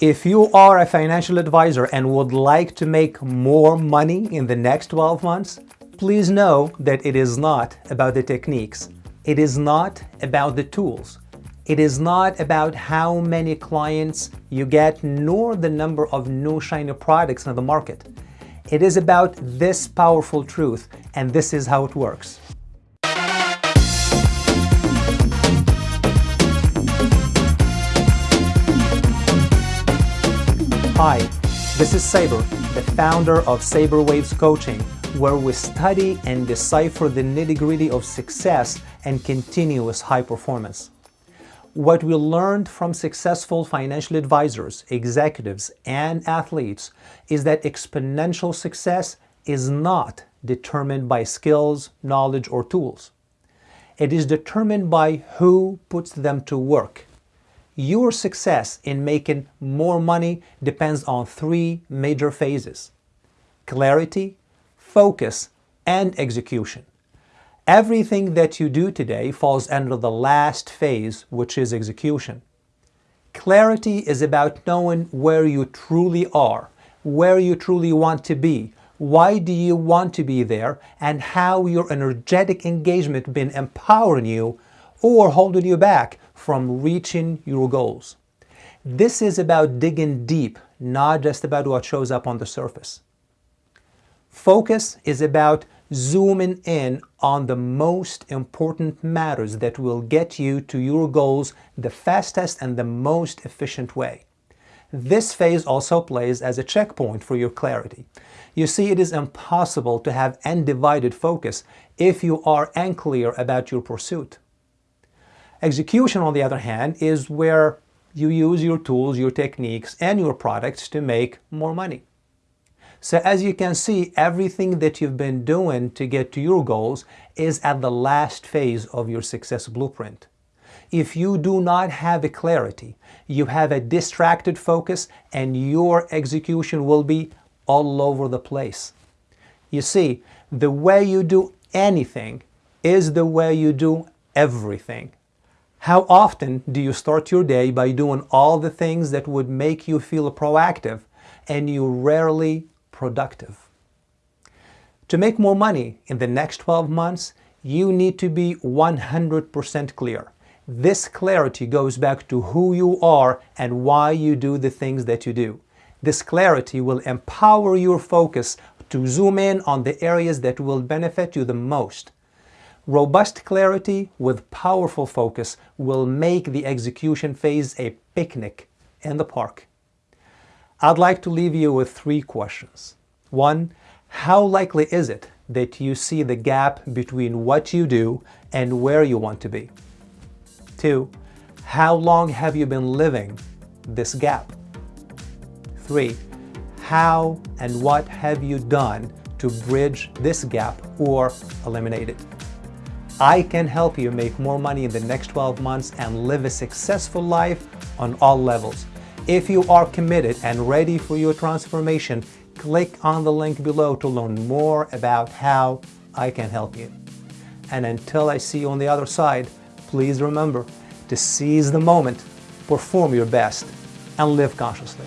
If you are a financial advisor and would like to make more money in the next 12 months, please know that it is not about the techniques. It is not about the tools. It is not about how many clients you get nor the number of new shiny products in the market. It is about this powerful truth and this is how it works. Hi, this is Saber, the founder of Saber Waves Coaching, where we study and decipher the nitty-gritty of success and continuous high performance. What we learned from successful financial advisors, executives, and athletes is that exponential success is not determined by skills, knowledge, or tools. It is determined by who puts them to work your success in making more money depends on three major phases. Clarity, focus, and execution. Everything that you do today falls under the last phase, which is execution. Clarity is about knowing where you truly are, where you truly want to be, why do you want to be there, and how your energetic engagement been empowering you or holding you back from reaching your goals. This is about digging deep, not just about what shows up on the surface. Focus is about zooming in on the most important matters that will get you to your goals the fastest and the most efficient way. This phase also plays as a checkpoint for your clarity. You see, it is impossible to have undivided focus if you are unclear about your pursuit. Execution, on the other hand, is where you use your tools, your techniques, and your products to make more money. So as you can see, everything that you've been doing to get to your goals is at the last phase of your success blueprint. If you do not have a clarity, you have a distracted focus and your execution will be all over the place. You see, the way you do anything is the way you do everything. How often do you start your day by doing all the things that would make you feel proactive and you rarely productive? To make more money in the next 12 months, you need to be 100% clear. This clarity goes back to who you are and why you do the things that you do. This clarity will empower your focus to zoom in on the areas that will benefit you the most. Robust clarity with powerful focus will make the execution phase a picnic in the park. I'd like to leave you with three questions. One, how likely is it that you see the gap between what you do and where you want to be? Two, how long have you been living this gap? Three, how and what have you done to bridge this gap or eliminate it? I can help you make more money in the next 12 months and live a successful life on all levels. If you are committed and ready for your transformation, click on the link below to learn more about how I can help you. And until I see you on the other side, please remember to seize the moment, perform your best, and live consciously.